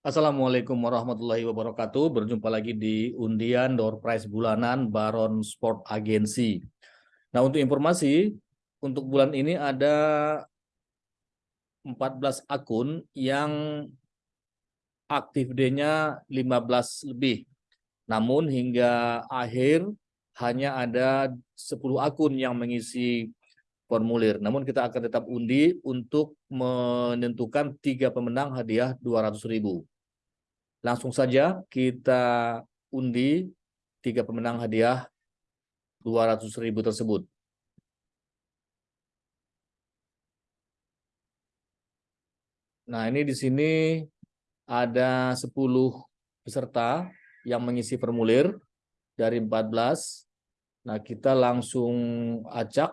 Assalamualaikum warahmatullahi wabarakatuh. Berjumpa lagi di undian door prize bulanan Baron Sport Agency. Nah, untuk informasi, untuk bulan ini ada 14 akun yang aktif D-nya 15 lebih. Namun hingga akhir hanya ada 10 akun yang mengisi formulir. Namun kita akan tetap undi untuk menentukan tiga pemenang hadiah 200.000. Langsung saja kita undi tiga pemenang hadiah 200.000 tersebut. Nah, ini di sini ada 10 peserta yang mengisi formulir dari 14. Nah, kita langsung acak.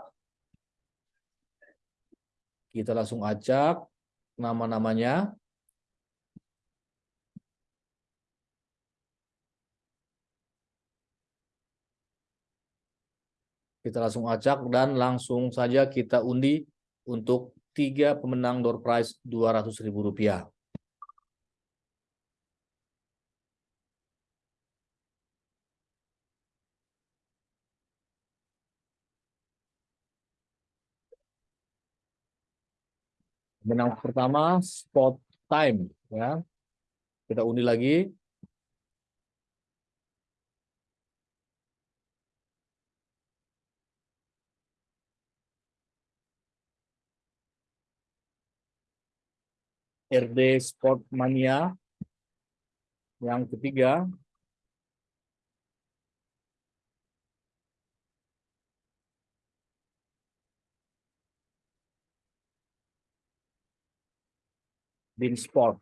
Kita langsung acak nama-namanya. Kita langsung acak dan langsung saja kita undi untuk tiga pemenang door prize Rp200.000. Pemenang pertama spot time ya. Kita undi lagi. RD Sport Mania. Yang ketiga. Bin Sport.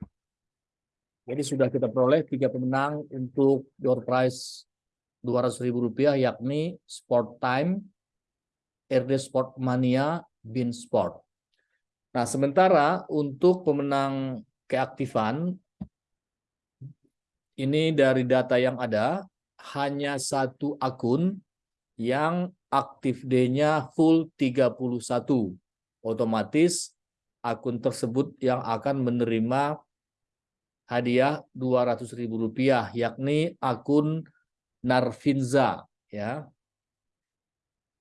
Jadi sudah kita peroleh tiga pemenang untuk door prize Rp200.000 yakni Sport Time, RD Sport Mania, Bin Sport. Nah, sementara untuk pemenang keaktifan, ini dari data yang ada, hanya satu akun yang aktif D-nya full 31. Otomatis akun tersebut yang akan menerima hadiah Rp200.000 yakni akun Narvinza ya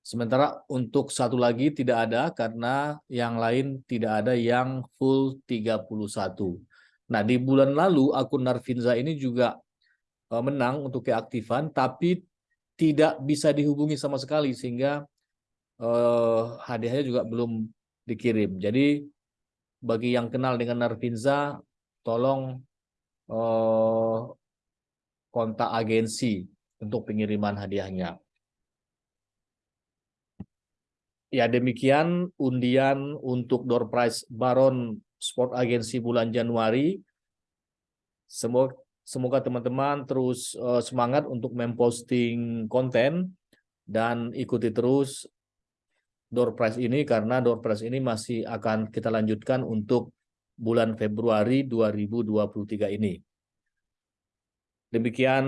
Sementara untuk satu lagi tidak ada karena yang lain tidak ada yang full 31. Nah, di bulan lalu akun Narvinza ini juga eh, menang untuk keaktifan tapi tidak bisa dihubungi sama sekali sehingga eh, hadiahnya juga belum dikirim. Jadi bagi yang kenal dengan Narvinza tolong eh, kontak agensi untuk pengiriman hadiahnya. Ya demikian undian untuk door prize Baron Sport Agency bulan Januari. Semoga semoga teman-teman terus uh, semangat untuk memposting konten dan ikuti terus door prize ini karena door prize ini masih akan kita lanjutkan untuk bulan Februari 2023 ini. Demikian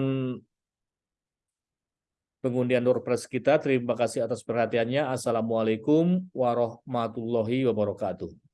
pengundian door prize kita. Terima kasih atas perhatiannya. Assalamualaikum warahmatullahi wabarakatuh.